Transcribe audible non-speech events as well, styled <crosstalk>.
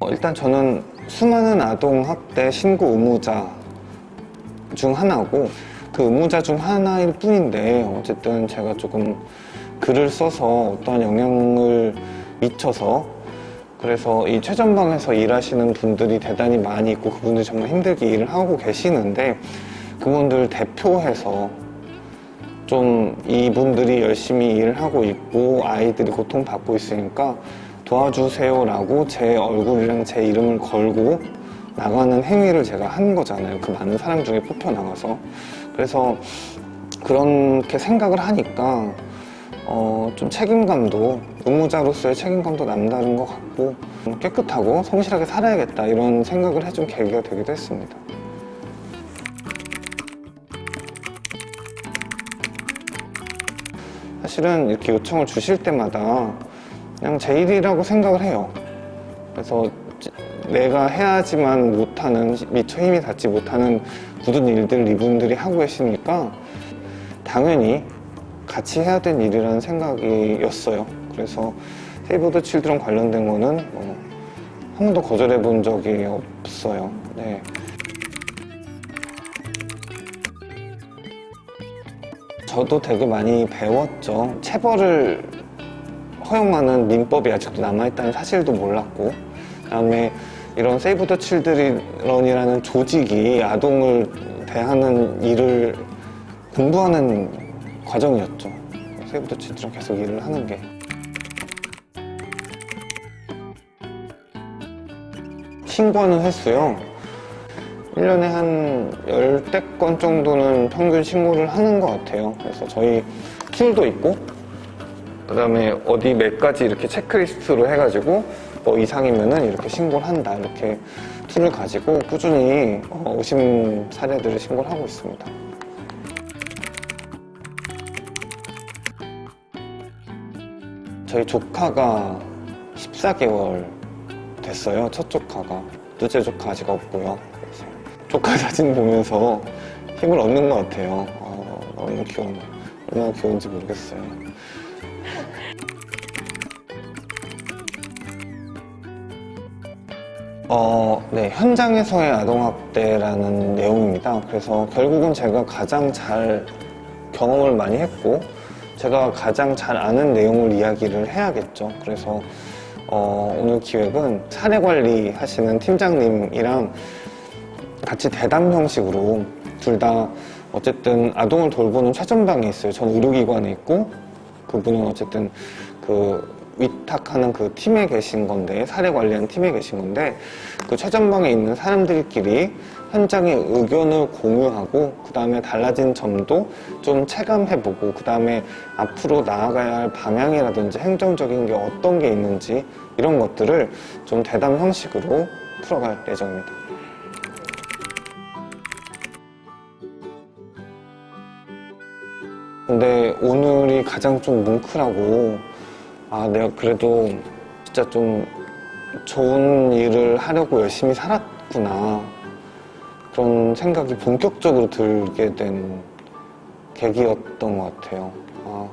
어, 일단 저는 수많은 아동학대 신고 의무자 중 하나고 그 의무자 중 하나일 뿐인데 어쨌든 제가 조금 글을 써서 어떠한 영향을 미쳐서 그래서 이 최전방에서 일하시는 분들이 대단히 많이 있고 그분들이 정말 힘들게 일을 하고 계시는데 그분들 대표해서 좀 이분들이 열심히 일을 하고 있고 아이들이 고통받고 있으니까 도와주세요 라고 제 얼굴이랑 제 이름을 걸고 나가는 행위를 제가 한 거잖아요. 그 많은 사람 중에 뽑혀 나가서. 그래서 그렇게 생각을 하니까 어, 좀 책임감도 의무자로서의 책임감도 남다른 것 같고 깨끗하고 성실하게 살아야겠다 이런 생각을 해준 계기가 되기도 했습니다. 사실은 이렇게 요청을 주실 때마다 그냥 제 일이라고 생각을 해요. 그래서 지- 내가 해야지만 못하는 미처 힘이 닿지 못하는 굳은 일들을 이분들이 하고 계시니까 당연히 같이 해야 될 일이라는 생각이었어요. 그래서 세이브 더 칠드런 관련된 거는 뭐, 한 번도 거절해 본 적이 없어요. 네. 저도 되게 많이 배웠죠. 체벌을 허용하는 민법이 아직도 남아있다는 사실도 몰랐고 그다음에 이런 세이브 더 칠드런이라는 조직이 아동을 대하는 일을 공부하는 과정이었죠. 더 칠드런 계속 일을 하는 게. 신고하는 횟수요. 1년에 한 열대 건 정도는 평균 신고를 하는 것 같아요. 그래서 저희 tool도 있고, 그 다음에 어디 몇 가지 이렇게 체크리스트로 해가지고, 뭐 이상이면은 이렇게 신고를 한다. 이렇게 tool을 가지고 꾸준히 어, 의심 사례들을 신고를 하고 있습니다. 저희 조카가 14개월 됐어요. 첫 조카가. 둘째 조카 아직 없고요. 조카 <laughs> 사진 보면서 힘을 얻는 것 같아요. 어, 너무 귀여워. 얼마나 귀여운지 모르겠어요. 어, 네. 현장에서의 아동학대라는 내용입니다. 그래서 결국은 제가 가장 잘 경험을 많이 했고, 제가 가장 잘 아는 내용을 이야기를 해야겠죠. 그래서 어, 오늘 기획은 사례 관리 하시는 팀장님이랑 같이 대담 형식으로 둘 다 어쨌든 아동을 돌보는 최전방에 있어요. 저는 의료기관에 있고 그분은 어쨌든 그 위탁하는 그 팀에 계신 건데 사례 관리하는 팀에 계신 건데 그 최전방에 있는 사람들끼리 현장의 의견을 공유하고 그 다음에 달라진 점도 좀 체감해보고 그 다음에 앞으로 나아가야 할 방향이라든지 행정적인 게 어떤 게 있는지 이런 것들을 좀 대담 형식으로 풀어갈 예정입니다. 근데 오늘이 가장 좀 뭉클하고 아 내가 그래도 진짜 좀 좋은 일을 하려고 열심히 살았구나 그런 생각이 본격적으로 들게 된 계기였던 것 같아요. 아,